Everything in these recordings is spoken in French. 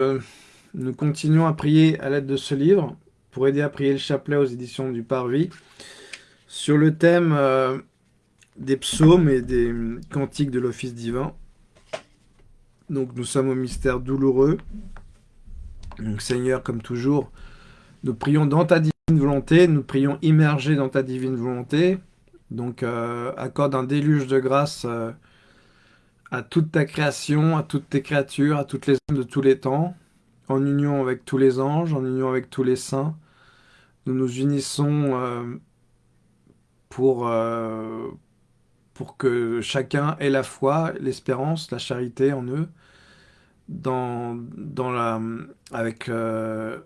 Euh, nous continuons à prier à l'aide de ce livre pour aider à prier le chapelet aux éditions du Parvis sur le thème euh, des psaumes et des cantiques de l'office divin. Donc nous sommes au mystère douloureux. Seigneur, comme toujours, nous prions dans ta divine volonté, nous prions immergés dans ta divine volonté. Donc euh, accorde un déluge de grâce à toute ta création, à toutes tes créatures, à toutes les âmes de tous les temps, en union avec tous les anges, en union avec tous les saints. Nous nous unissons euh, pour, euh, pour que chacun ait la foi, l'espérance, la charité en eux, dans, dans la, avec euh,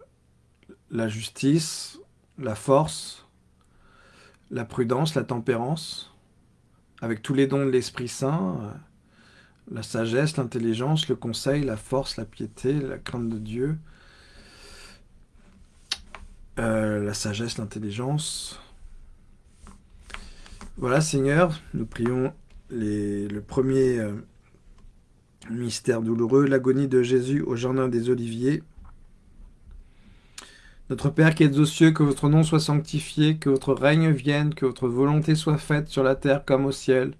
la justice, la force, la prudence, la tempérance, avec tous les dons de l'Esprit Saint, la sagesse, l'intelligence, le conseil, la force, la piété, la crainte de Dieu, euh, la sagesse, l'intelligence. Voilà, Seigneur, nous prions le premier euh, mystère douloureux, l'agonie de Jésus au jardin des Oliviers. Notre Père qui êtes aux cieux, que votre nom soit sanctifié, que votre règne vienne, que votre volonté soit faite sur la terre comme au ciel.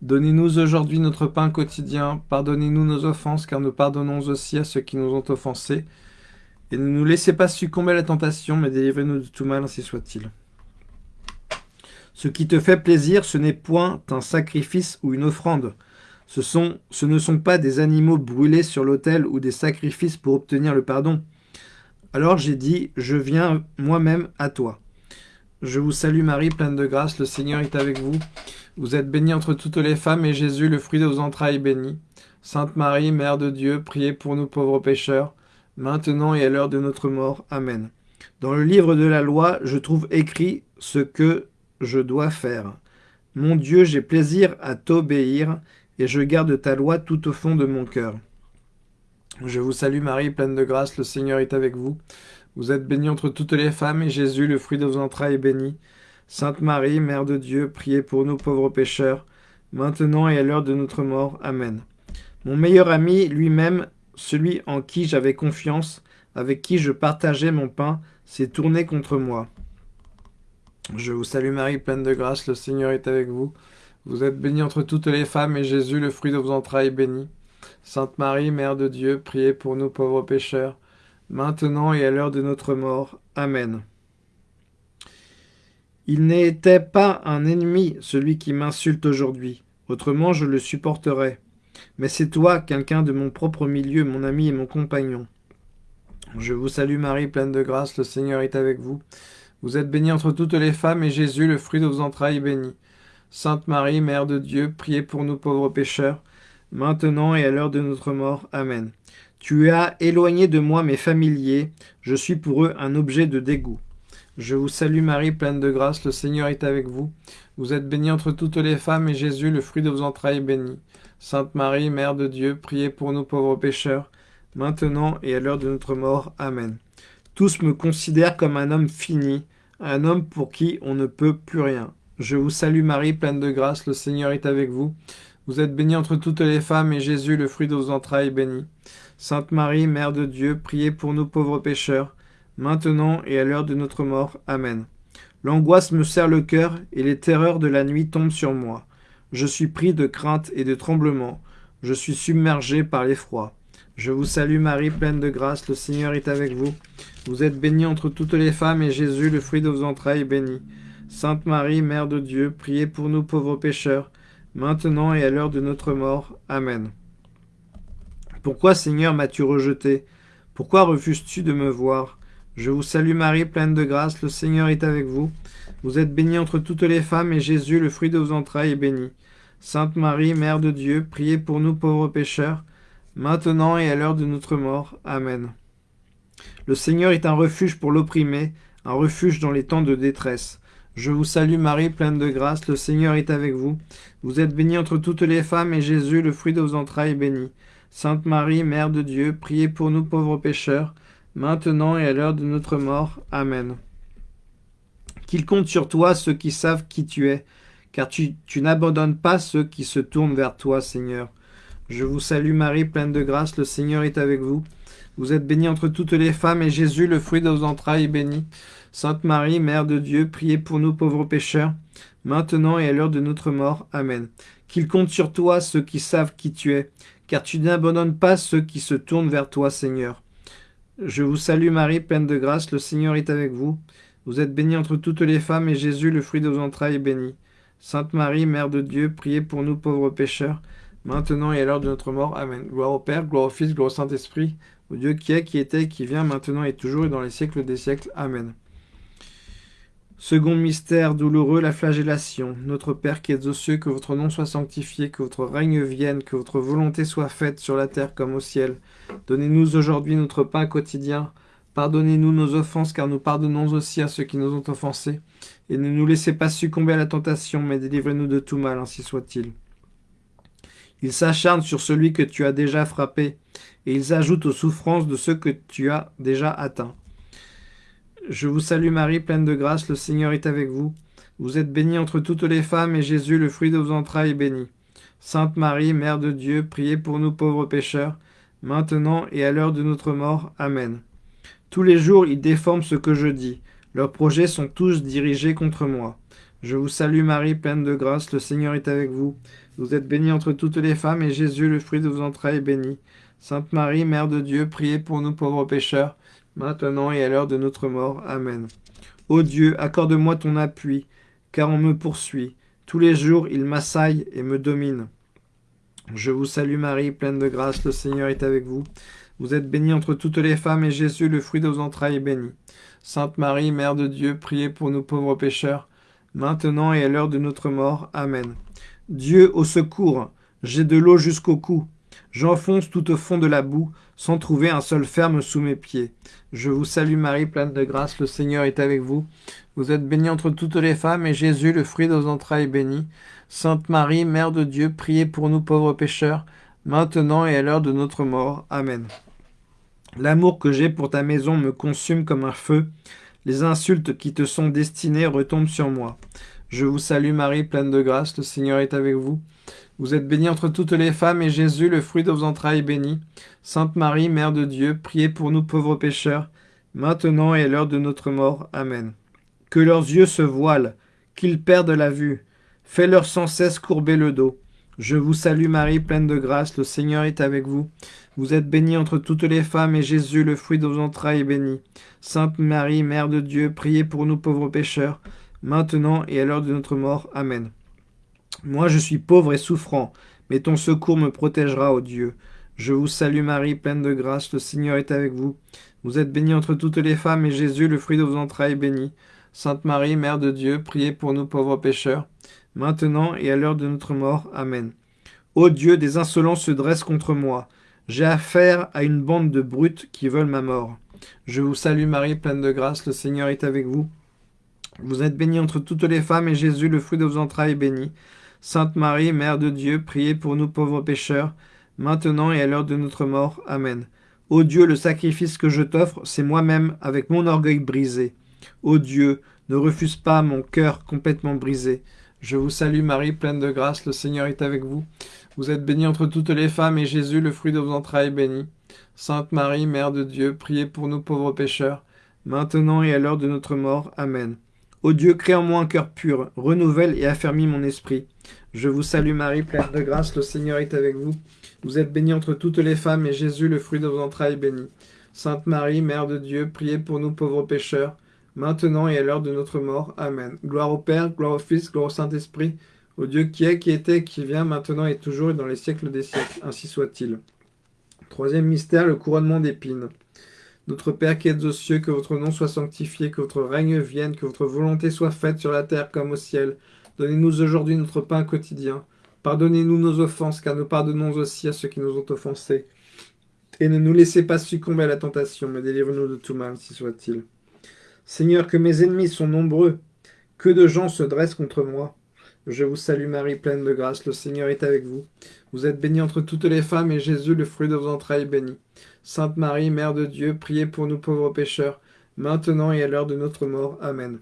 Donnez-nous aujourd'hui notre pain quotidien. Pardonnez-nous nos offenses, car nous pardonnons aussi à ceux qui nous ont offensés. Et ne nous laissez pas succomber à la tentation, mais délivrez-nous de tout mal, ainsi soit-il. Ce qui te fait plaisir, ce n'est point un sacrifice ou une offrande. Ce, sont, ce ne sont pas des animaux brûlés sur l'autel ou des sacrifices pour obtenir le pardon. Alors j'ai dit, je viens moi-même à toi. Je vous salue Marie, pleine de grâce, le Seigneur est avec vous. Vous êtes bénie entre toutes les femmes, et Jésus, le fruit de vos entrailles, est béni. Sainte Marie, Mère de Dieu, priez pour nous pauvres pécheurs, maintenant et à l'heure de notre mort. Amen. Dans le livre de la loi, je trouve écrit ce que je dois faire. Mon Dieu, j'ai plaisir à t'obéir, et je garde ta loi tout au fond de mon cœur. Je vous salue Marie, pleine de grâce, le Seigneur est avec vous. Vous êtes bénie entre toutes les femmes, et Jésus, le fruit de vos entrailles, est béni. Sainte Marie, Mère de Dieu, priez pour nous pauvres pécheurs, maintenant et à l'heure de notre mort. Amen. Mon meilleur ami, lui-même, celui en qui j'avais confiance, avec qui je partageais mon pain, s'est tourné contre moi. Je vous salue Marie, pleine de grâce, le Seigneur est avec vous. Vous êtes bénie entre toutes les femmes, et Jésus, le fruit de vos entrailles, est béni. Sainte Marie, Mère de Dieu, priez pour nous pauvres pécheurs, maintenant et à l'heure de notre mort. Amen. Il n'était pas un ennemi, celui qui m'insulte aujourd'hui. Autrement, je le supporterais. Mais c'est toi, quelqu'un de mon propre milieu, mon ami et mon compagnon. Je vous salue Marie, pleine de grâce, le Seigneur est avec vous. Vous êtes bénie entre toutes les femmes, et Jésus, le fruit de vos entrailles, est béni. Sainte Marie, Mère de Dieu, priez pour nous pauvres pécheurs, maintenant et à l'heure de notre mort. Amen. Tu as éloigné de moi mes familiers, je suis pour eux un objet de dégoût. Je vous salue Marie, pleine de grâce, le Seigneur est avec vous. Vous êtes bénie entre toutes les femmes, et Jésus, le fruit de vos entrailles, est béni. Sainte Marie, Mère de Dieu, priez pour nous pauvres pécheurs, maintenant et à l'heure de notre mort. Amen. Tous me considèrent comme un homme fini, un homme pour qui on ne peut plus rien. Je vous salue Marie, pleine de grâce, le Seigneur est avec vous. Vous êtes bénie entre toutes les femmes, et Jésus, le fruit de vos entrailles, est béni. Sainte Marie, Mère de Dieu, priez pour nous pauvres pécheurs, maintenant et à l'heure de notre mort. Amen. L'angoisse me serre le cœur, et les terreurs de la nuit tombent sur moi. Je suis pris de crainte et de tremblement. Je suis submergé par l'effroi. Je vous salue Marie, pleine de grâce, le Seigneur est avec vous. Vous êtes bénie entre toutes les femmes, et Jésus, le fruit de vos entrailles, est béni. Sainte Marie, Mère de Dieu, priez pour nous pauvres pécheurs, maintenant et à l'heure de notre mort. Amen. Pourquoi, Seigneur, m'as-tu rejeté? Pourquoi refuses-tu de me voir? Je vous salue Marie, pleine de grâce, le Seigneur est avec vous. Vous êtes bénie entre toutes les femmes, et Jésus, le fruit de vos entrailles, est béni. Sainte Marie, Mère de Dieu, priez pour nous pauvres pécheurs, maintenant et à l'heure de notre mort. Amen. Le Seigneur est un refuge pour l'opprimé, un refuge dans les temps de détresse. Je vous salue Marie, pleine de grâce, le Seigneur est avec vous. Vous êtes bénie entre toutes les femmes, et Jésus, le fruit de vos entrailles, est béni. Sainte Marie, Mère de Dieu, priez pour nous pauvres pécheurs, maintenant et à l'heure de notre mort. Amen. Qu'il compte sur toi ceux qui savent qui tu es, car tu, n'abandonnes pas ceux qui se tournent vers toi, Seigneur. Je vous salue Marie, pleine de grâce, le Seigneur est avec vous. Vous êtes bénie entre toutes les femmes, et Jésus, le fruit de vos entrailles, est béni. Sainte Marie, Mère de Dieu, priez pour nous pauvres pécheurs, maintenant et à l'heure de notre mort. Amen. Qu'il compte sur toi ceux qui savent qui tu es, car tu n'abandonnes pas ceux qui se tournent vers toi, Seigneur. Je vous salue Marie, pleine de grâce, le Seigneur est avec vous. Vous êtes bénie entre toutes les femmes, et Jésus, le fruit de vos entrailles, est béni. Sainte Marie, Mère de Dieu, priez pour nous pauvres pécheurs, maintenant et à l'heure de notre mort. Amen. Gloire au Père, gloire au Fils, gloire au Saint-Esprit, au Dieu qui est, qui était, qui vient, maintenant et toujours, et dans les siècles des siècles. Amen. Second mystère douloureux, la flagellation. Notre Père qui êtes aux cieux, que votre nom soit sanctifié, que votre règne vienne, que votre volonté soit faite sur la terre comme au ciel. Donnez-nous aujourd'hui notre pain quotidien. Pardonnez-nous nos offenses, car nous pardonnons aussi à ceux qui nous ont offensés. Et ne nous laissez pas succomber à la tentation, mais délivrez-nous de tout mal, ainsi soit-il. Ils s'acharnent sur celui que tu as déjà frappé, et ils ajoutent aux souffrances de ceux que tu as déjà atteints. Je vous salue Marie, pleine de grâce, le Seigneur est avec vous. Vous êtes bénie entre toutes les femmes, et Jésus, le fruit de vos entrailles, est béni. Sainte Marie, Mère de Dieu, priez pour nous pauvres pécheurs, maintenant et à l'heure de notre mort. Amen. Tous les jours, ils déforment ce que je dis. Leurs projets sont tous dirigés contre moi. Je vous salue Marie, pleine de grâce, le Seigneur est avec vous. Vous êtes bénie entre toutes les femmes, et Jésus, le fruit de vos entrailles, est béni. Sainte Marie, Mère de Dieu, priez pour nous pauvres pécheurs, maintenant et à l'heure de notre mort. Amen. Ô Dieu, accorde-moi ton appui, car on me poursuit. Tous les jours, il m'assaille et me domine. Je vous salue Marie, pleine de grâce, le Seigneur est avec vous. Vous êtes bénie entre toutes les femmes, et Jésus, le fruit de vos entrailles, est béni. Sainte Marie, Mère de Dieu, priez pour nous pauvres pécheurs, maintenant et à l'heure de notre mort. Amen. Dieu, au secours, j'ai de l'eau jusqu'au cou. J'enfonce tout au fond de la boue, sans trouver un seul ferme sous mes pieds. Je vous salue Marie, pleine de grâce, le Seigneur est avec vous. Vous êtes bénie entre toutes les femmes, et Jésus, le fruit de vos entrailles, est béni. Sainte Marie, Mère de Dieu, priez pour nous pauvres pécheurs, maintenant et à l'heure de notre mort. Amen. L'amour que j'ai pour ta maison me consume comme un feu. Les insultes qui te sont destinées retombent sur moi. Je vous salue Marie, pleine de grâce, le Seigneur est avec vous. Vous êtes bénie entre toutes les femmes, et Jésus, le fruit de vos entrailles, est béni. Sainte Marie, Mère de Dieu, priez pour nous pauvres pécheurs, maintenant et à l'heure de notre mort. Amen. Que leurs yeux se voilent, qu'ils perdent la vue. Fais-leur sans cesse courber le dos. Je vous salue Marie, pleine de grâce, le Seigneur est avec vous. Vous êtes bénie entre toutes les femmes, et Jésus, le fruit de vos entrailles, est béni. Sainte Marie, Mère de Dieu, priez pour nous pauvres pécheurs, maintenant et à l'heure de notre mort. Amen. Moi je suis pauvre et souffrant, mais ton secours me protégera, ô Dieu. Je vous salue Marie, pleine de grâce, le Seigneur est avec vous. Vous êtes bénie entre toutes les femmes, et Jésus, le fruit de vos entrailles, est béni. Sainte Marie, Mère de Dieu, priez pour nous pauvres pécheurs, maintenant et à l'heure de notre mort. Amen. Ô Dieu, des insolents se dressent contre moi. J'ai affaire à une bande de brutes qui veulent ma mort. Je vous salue Marie, pleine de grâce, le Seigneur est avec vous. Vous êtes bénie entre toutes les femmes, et Jésus, le fruit de vos entrailles, est béni. Sainte Marie, Mère de Dieu, priez pour nous pauvres pécheurs, maintenant et à l'heure de notre mort. Amen. Ô Dieu, le sacrifice que je t'offre, c'est moi-même, avec mon orgueil brisé. Ô Dieu, ne refuse pas mon cœur complètement brisé. Je vous salue Marie, pleine de grâce, le Seigneur est avec vous. Vous êtes bénie entre toutes les femmes, et Jésus, le fruit de vos entrailles, est béni. Sainte Marie, Mère de Dieu, priez pour nous pauvres pécheurs, maintenant et à l'heure de notre mort. Amen. Ô Dieu, crée en moi un cœur pur, renouvelle et affermis mon esprit. Je vous salue Marie, pleine de grâce, le Seigneur est avec vous. Vous êtes bénie entre toutes les femmes, et Jésus, le fruit de vos entrailles, est béni. Sainte Marie, Mère de Dieu, priez pour nous pauvres pécheurs, maintenant et à l'heure de notre mort. Amen. Gloire au Père, gloire au Fils, gloire au Saint-Esprit, au Dieu qui est, qui était, qui vient, maintenant et toujours, et dans les siècles des siècles. Ainsi soit-il. Troisième mystère, le couronnement d'épines. Notre Père qui êtes aux cieux, que votre nom soit sanctifié, que votre règne vienne, que votre volonté soit faite sur la terre comme au ciel. Donnez-nous aujourd'hui notre pain quotidien. Pardonnez-nous nos offenses, car nous pardonnons aussi à ceux qui nous ont offensés. Et ne nous laissez pas succomber à la tentation, mais délivrez-nous de tout mal, si soit-il. Seigneur, que mes ennemis sont nombreux, que de gens se dressent contre moi. Je vous salue Marie, pleine de grâce, le Seigneur est avec vous. Vous êtes bénie entre toutes les femmes, et Jésus, le fruit de vos entrailles, est béni. Sainte Marie, Mère de Dieu, priez pour nous pauvres pécheurs, maintenant et à l'heure de notre mort. Amen.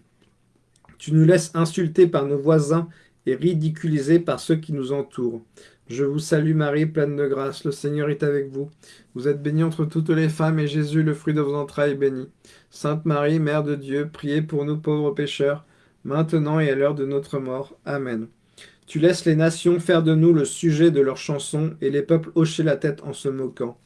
Tu nous laisses insulter par nos voisins et ridiculiser par ceux qui nous entourent. Je vous salue Marie, pleine de grâce, le Seigneur est avec vous. Vous êtes bénie entre toutes les femmes, et Jésus, le fruit de vos entrailles, est béni. Sainte Marie, Mère de Dieu, priez pour nous pauvres pécheurs, maintenant et à l'heure de notre mort. Amen. Tu laisses les nations faire de nous le sujet de leurs chansons, et les peuples hocher la tête en se moquant.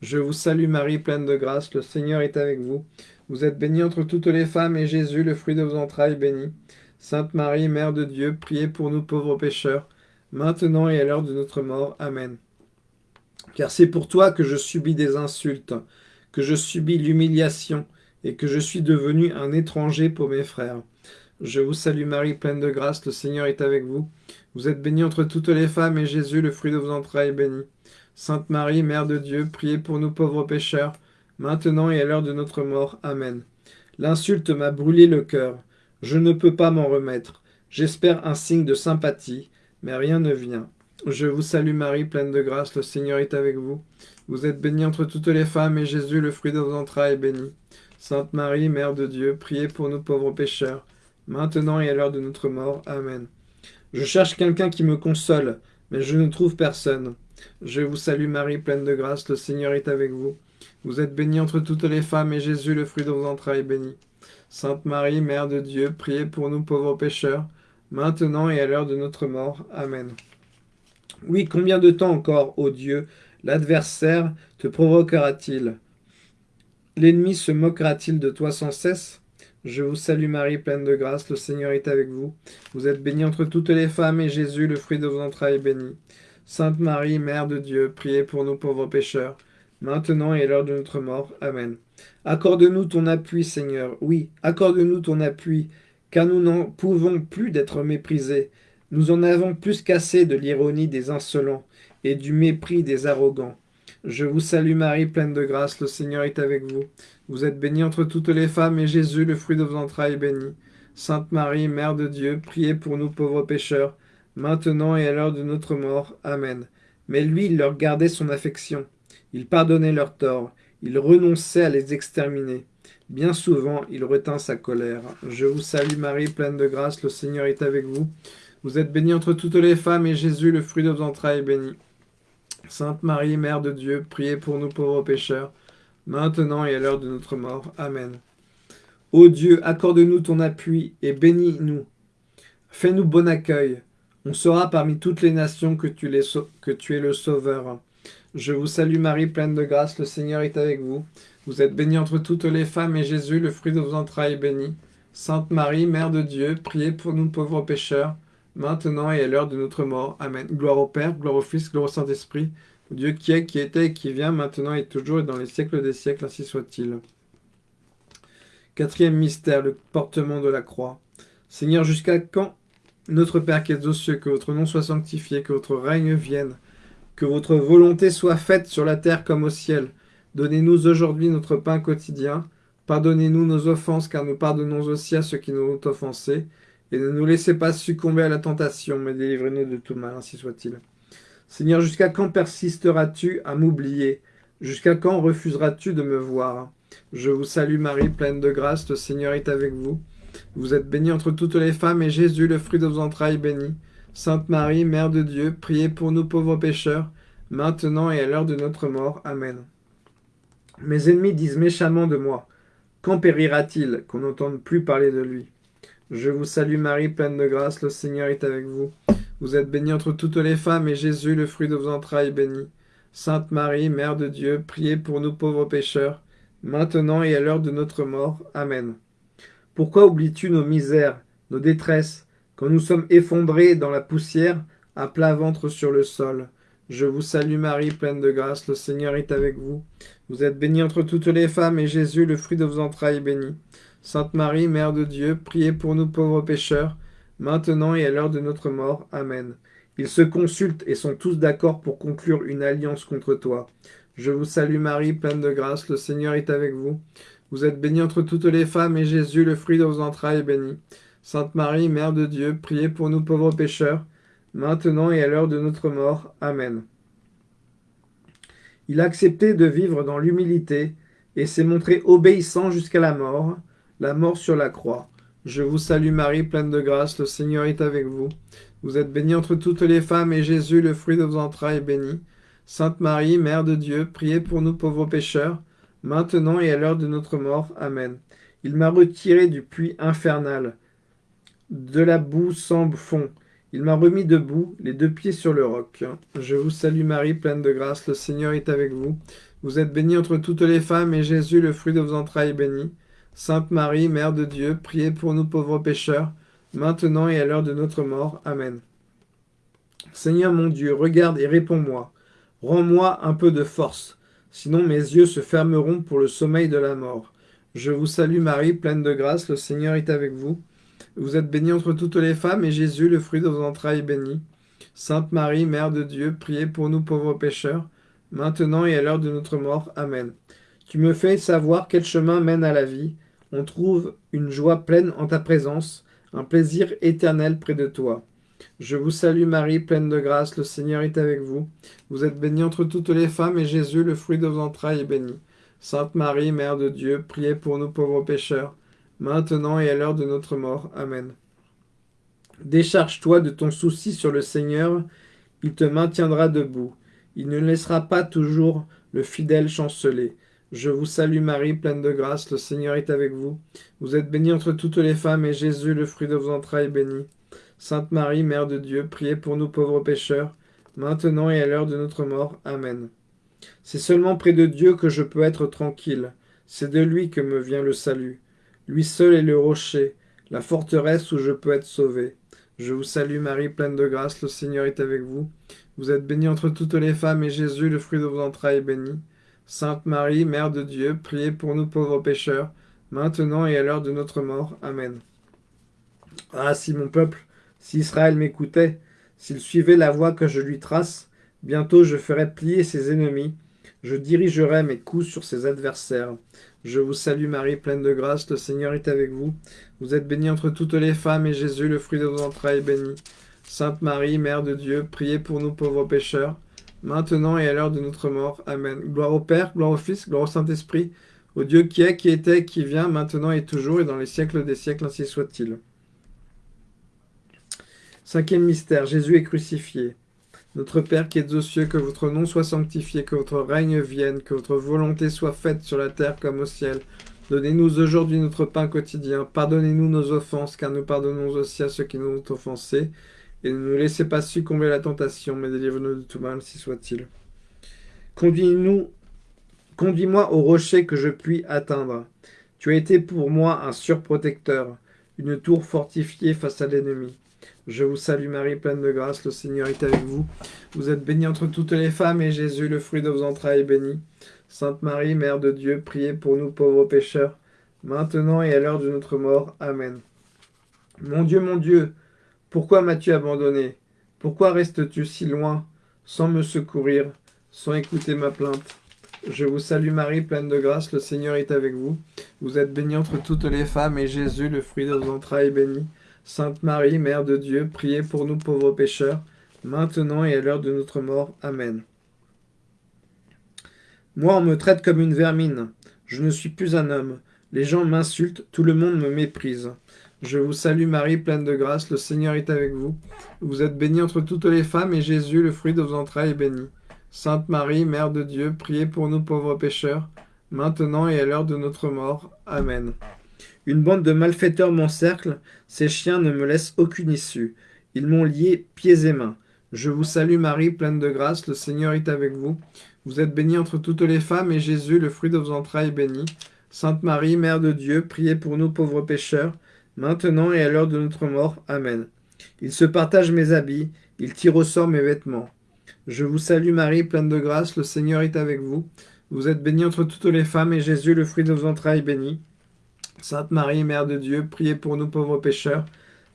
Je vous salue Marie, pleine de grâce, le Seigneur est avec vous. Vous êtes bénie entre toutes les femmes, et Jésus, le fruit de vos entrailles, béni. Sainte Marie, Mère de Dieu, priez pour nous pauvres pécheurs, maintenant et à l'heure de notre mort. Amen. Car c'est pour toi que je subis des insultes, que je subis l'humiliation, et que je suis devenu un étranger pour mes frères. Je vous salue Marie, pleine de grâce, le Seigneur est avec vous. Vous êtes bénie entre toutes les femmes, et Jésus, le fruit de vos entrailles, est béni. Sainte Marie, Mère de Dieu, priez pour nous pauvres pécheurs, maintenant et à l'heure de notre mort. Amen. L'insulte m'a brûlé le cœur. Je ne peux pas m'en remettre. J'espère un signe de sympathie, mais rien ne vient. Je vous salue Marie, pleine de grâce, le Seigneur est avec vous. Vous êtes bénie entre toutes les femmes, et Jésus, le fruit de vos entrailles, est béni. Sainte Marie, Mère de Dieu, priez pour nous pauvres pécheurs, maintenant et à l'heure de notre mort. Amen. Je cherche quelqu'un qui me console, mais je ne trouve personne. Je vous salue Marie, pleine de grâce, le Seigneur est avec vous. Vous êtes bénie entre toutes les femmes, et Jésus, le fruit de vos entrailles, est béni. Sainte Marie, Mère de Dieu, priez pour nous pauvres pécheurs, maintenant et à l'heure de notre mort. Amen. Oui, combien de temps encore, ô Dieu, l'adversaire te provoquera-t-il? L'ennemi se moquera-t-il de toi sans cesse? Je vous salue Marie, pleine de grâce, le Seigneur est avec vous. Vous êtes bénie entre toutes les femmes, et Jésus, le fruit de vos entrailles, est béni. Sainte Marie, Mère de Dieu, priez pour nous pauvres pécheurs, maintenant et à l'heure de notre mort. Amen. Accorde-nous ton appui, Seigneur. Oui, accorde-nous ton appui, car nous n'en pouvons plus d'être méprisés. Nous en avons plus qu'assez de l'ironie des insolents et du mépris des arrogants. Je vous salue Marie, pleine de grâce, le Seigneur est avec vous. Vous êtes bénie entre toutes les femmes, et Jésus, le fruit de vos entrailles, est béni. Sainte Marie, Mère de Dieu, priez pour nous pauvres pécheurs, maintenant et à l'heure de notre mort. Amen. Mais lui, il leur gardait son affection. Il pardonnait leurs torts. Il renonçait à les exterminer. Bien souvent, il retint sa colère. Je vous salue Marie, pleine de grâce, le Seigneur est avec vous. Vous êtes bénie entre toutes les femmes, et Jésus, le fruit de vos entrailles, est béni. Sainte Marie, Mère de Dieu, priez pour nous pauvres pécheurs, maintenant et à l'heure de notre mort. Amen. Ô Dieu, accorde-nous ton appui et bénis-nous. Fais-nous bon accueil. On saura parmi toutes les nations que tu, es le Sauveur. Je vous salue Marie, pleine de grâce, le Seigneur est avec vous. Vous êtes bénie entre toutes les femmes, et Jésus, le fruit de vos entrailles, est béni. Sainte Marie, Mère de Dieu, priez pour nous pauvres pécheurs, maintenant et à l'heure de notre mort. Amen. Gloire au Père, gloire au Fils, gloire au Saint-Esprit, Dieu qui est, qui était et qui vient, maintenant et toujours et dans les siècles des siècles, ainsi soit-il. Quatrième mystère, le portement de la croix. Seigneur, jusqu'à quand, notre Père qui es aux cieux, que votre nom soit sanctifié, que votre règne vienne, que votre volonté soit faite sur la terre comme au ciel. Donnez-nous aujourd'hui notre pain quotidien. Pardonnez-nous nos offenses, car nous pardonnons aussi à ceux qui nous ont offensés. Et ne nous laissez pas succomber à la tentation, mais délivrez-nous de tout mal, ainsi soit-il. Seigneur, jusqu'à quand persisteras-tu à m'oublier? Jusqu'à quand refuseras-tu de me voir? Je vous salue Marie, pleine de grâce, le Seigneur est avec vous. Vous êtes bénie entre toutes les femmes, et Jésus, le fruit de vos entrailles, béni. Sainte Marie, Mère de Dieu, priez pour nous pauvres pécheurs, maintenant et à l'heure de notre mort. Amen. Mes ennemis disent méchamment de moi, quand périra-t-il qu'on n'entende plus parler de lui? Je vous salue Marie, pleine de grâce, le Seigneur est avec vous. Vous êtes bénie entre toutes les femmes, et Jésus, le fruit de vos entrailles, est béni. Sainte Marie, Mère de Dieu, priez pour nous pauvres pécheurs, maintenant et à l'heure de notre mort. Amen. Pourquoi oublies-tu nos misères, nos détresses, quand nous sommes effondrés dans la poussière, à plat ventre sur le sol? Je vous salue Marie, pleine de grâce, le Seigneur est avec vous. Vous êtes bénie entre toutes les femmes, et Jésus, le fruit de vos entrailles, est béni. Sainte Marie, Mère de Dieu, priez pour nous pauvres pécheurs, maintenant et à l'heure de notre mort. Amen. Ils se consultent et sont tous d'accord pour conclure une alliance contre toi. Je vous salue Marie, pleine de grâce, le Seigneur est avec vous. Vous êtes bénie entre toutes les femmes, et Jésus, le fruit de vos entrailles, est béni. Sainte Marie, Mère de Dieu, priez pour nous pauvres pécheurs, maintenant et à l'heure de notre mort. Amen. Il a accepté de vivre dans l'humilité, et s'est montré obéissant jusqu'à la mort, la mort sur la croix. Je vous salue Marie, pleine de grâce, le Seigneur est avec vous. Vous êtes bénie entre toutes les femmes, et Jésus, le fruit de vos entrailles, est béni. Sainte Marie, Mère de Dieu, priez pour nous pauvres pécheurs, maintenant et à l'heure de notre mort. Amen. Il m'a retiré du puits infernal, de la boue sans fond. Il m'a remis debout, les deux pieds sur le roc. Je vous salue Marie, pleine de grâce, le Seigneur est avec vous. Vous êtes bénie entre toutes les femmes, et Jésus, le fruit de vos entrailles, est béni. Sainte Marie, Mère de Dieu, priez pour nous pauvres pécheurs, maintenant et à l'heure de notre mort. Amen. Seigneur mon Dieu, regarde et réponds-moi. Rends-moi un peu de force, sinon mes yeux se fermeront pour le sommeil de la mort. Je vous salue Marie, pleine de grâce, le Seigneur est avec vous. Vous êtes bénie entre toutes les femmes, et Jésus, le fruit de vos entrailles, est béni. Sainte Marie, Mère de Dieu, priez pour nous pauvres pécheurs, maintenant et à l'heure de notre mort. Amen. Tu me fais savoir quel chemin mène à la vie. On trouve une joie pleine en ta présence, un plaisir éternel près de toi. Je vous salue Marie, pleine de grâce, le Seigneur est avec vous. Vous êtes bénie entre toutes les femmes, et Jésus, le fruit de vos entrailles, est béni. Sainte Marie, Mère de Dieu, priez pour nous pauvres pécheurs, maintenant et à l'heure de notre mort. Amen. Décharge-toi de ton souci sur le Seigneur, il te maintiendra debout. Il ne laissera pas toujours le fidèle chanceler. Je vous salue Marie, pleine de grâce, le Seigneur est avec vous. Vous êtes bénie entre toutes les femmes, et Jésus, le fruit de vos entrailles, est béni. Sainte Marie, Mère de Dieu, priez pour nous pauvres pécheurs, maintenant et à l'heure de notre mort. Amen. C'est seulement près de Dieu que je peux être tranquille. C'est de lui que me vient le salut. Lui seul est le rocher, la forteresse où je peux être sauvé. Je vous salue Marie, pleine de grâce, le Seigneur est avec vous. Vous êtes bénie entre toutes les femmes, et Jésus, le fruit de vos entrailles, est béni. Sainte Marie, Mère de Dieu, priez pour nous pauvres pécheurs, maintenant et à l'heure de notre mort. Amen. Ah, si mon peuple si Israël m'écoutait, s'il suivait la voie que je lui trace, bientôt je ferai plier ses ennemis, je dirigerai mes coups sur ses adversaires. Je vous salue Marie, pleine de grâce, le Seigneur est avec vous. Vous êtes bénie entre toutes les femmes, et Jésus, le fruit de vos entrailles, est béni. Sainte Marie, Mère de Dieu, priez pour nous pauvres pécheurs, maintenant et à l'heure de notre mort. Amen. Gloire au Père, gloire au Fils, gloire au Saint-Esprit, au Dieu qui est, qui était, qui vient, maintenant et toujours, et dans les siècles des siècles, ainsi soit-il. Cinquième mystère, Jésus est crucifié. Notre Père qui êtes aux cieux, que votre nom soit sanctifié, que votre règne vienne, que votre volonté soit faite sur la terre comme au ciel. Donnez-nous aujourd'hui notre pain quotidien. Pardonnez-nous nos offenses, car nous pardonnons aussi à ceux qui nous ont offensés. Et ne nous laissez pas succomber à la tentation, mais délivre-nous de tout mal, si soit-il. Conduis-nous, conduis-moi au rocher que je puis atteindre. Tu as été pour moi un surprotecteur, une tour fortifiée face à l'ennemi. Je vous salue Marie, pleine de grâce, le Seigneur est avec vous. Vous êtes bénie entre toutes les femmes, et Jésus, le fruit de vos entrailles, est béni. Sainte Marie, Mère de Dieu, priez pour nous pauvres pécheurs, maintenant et à l'heure de notre mort. Amen. Mon Dieu, mon Dieu, pourquoi m'as-tu abandonné? Pourquoi restes-tu si loin, sans me secourir, sans écouter ma plainte? Je vous salue Marie, pleine de grâce, le Seigneur est avec vous. Vous êtes bénie entre toutes les femmes, et Jésus, le fruit de vos entrailles, est béni. Sainte Marie, Mère de Dieu, priez pour nous pauvres pécheurs, maintenant et à l'heure de notre mort. Amen. Moi, on me traite comme une vermine. Je ne suis plus un homme. Les gens m'insultent, tout le monde me méprise. Je vous salue Marie, pleine de grâce, le Seigneur est avec vous. Vous êtes bénie entre toutes les femmes, et Jésus, le fruit de vos entrailles, est béni. Sainte Marie, Mère de Dieu, priez pour nous pauvres pécheurs, maintenant et à l'heure de notre mort. Amen. Une bande de malfaiteurs m'encercle, ces chiens ne me laissent aucune issue. Ils m'ont lié pieds et mains. Je vous salue Marie, pleine de grâce, le Seigneur est avec vous. Vous êtes bénie entre toutes les femmes, et Jésus, le fruit de vos entrailles, est béni. Sainte Marie, Mère de Dieu, priez pour nous pauvres pécheurs, maintenant et à l'heure de notre mort. Amen. Ils se partagent mes habits, ils tirent au sort mes vêtements. Je vous salue Marie, pleine de grâce, le Seigneur est avec vous. Vous êtes bénie entre toutes les femmes, et Jésus, le fruit de vos entrailles, est béni. Sainte Marie, Mère de Dieu, priez pour nous pauvres pécheurs,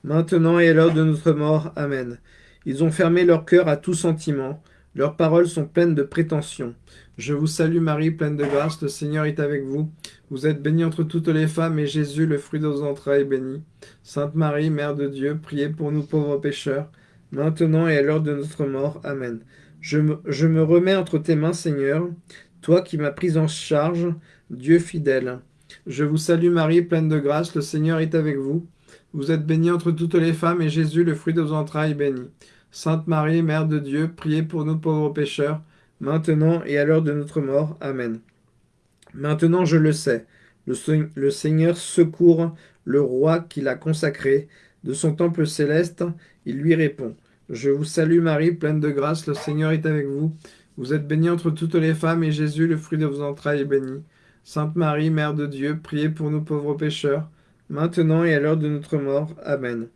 maintenant et à l'heure de notre mort. Amen. Ils ont fermé leur cœur à tout sentiment, leurs paroles sont pleines de prétentions. Je vous salue Marie, pleine de grâce, le Seigneur est avec vous. Vous êtes bénie entre toutes les femmes, et Jésus, le fruit de vos entrailles, est béni. Sainte Marie, Mère de Dieu, priez pour nous pauvres pécheurs, maintenant et à l'heure de notre mort. Amen. Je me, je me remets entre tes mains, Seigneur, toi qui m'as pris en charge, Dieu fidèle. Je vous salue Marie, pleine de grâce, le Seigneur est avec vous. Vous êtes bénie entre toutes les femmes, et Jésus, le fruit de vos entrailles, est béni. Sainte Marie, Mère de Dieu, priez pour nous pauvres pécheurs, maintenant et à l'heure de notre mort. Amen. Maintenant je le sais, le, Seigneur secourt le roi qui l'a consacré. De son temple céleste, il lui répond. Je vous salue Marie, pleine de grâce, le Seigneur est avec vous. Vous êtes bénie entre toutes les femmes, et Jésus, le fruit de vos entrailles, est béni. Sainte Marie, Mère de Dieu, priez pour nous pauvres pécheurs, maintenant et à l'heure de notre mort. Amen.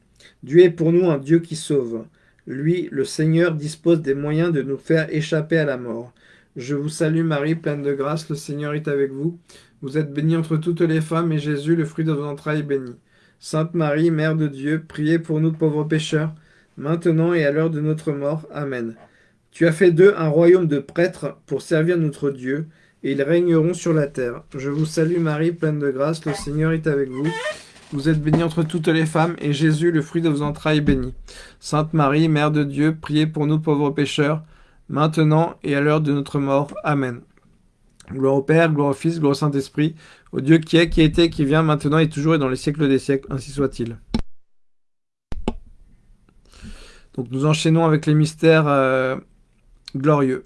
Dieu est pour nous un Dieu qui sauve. Lui, le Seigneur, dispose des moyens de nous faire échapper à la mort. Je vous salue Marie, pleine de grâce, le Seigneur est avec vous. Vous êtes bénie entre toutes les femmes, et Jésus, le fruit de vos entrailles, est béni. Sainte Marie, Mère de Dieu, priez pour nous pauvres pécheurs, maintenant et à l'heure de notre mort. Amen. Tu as fait d'eux un royaume de prêtres pour servir notre Dieu, et ils régneront sur la terre. Je vous salue Marie, pleine de grâce, le Seigneur est avec vous. Vous êtes bénie entre toutes les femmes, et Jésus, le fruit de vos entrailles, est béni. Sainte Marie, Mère de Dieu, priez pour nous pauvres pécheurs, maintenant et à l'heure de notre mort. Amen. Gloire au Père, gloire au Fils, gloire au Saint-Esprit, au Dieu qui est, qui était, qui vient, maintenant et toujours et dans les siècles des siècles, ainsi soit-il. Donc nous enchaînons avec les mystères euh, glorieux.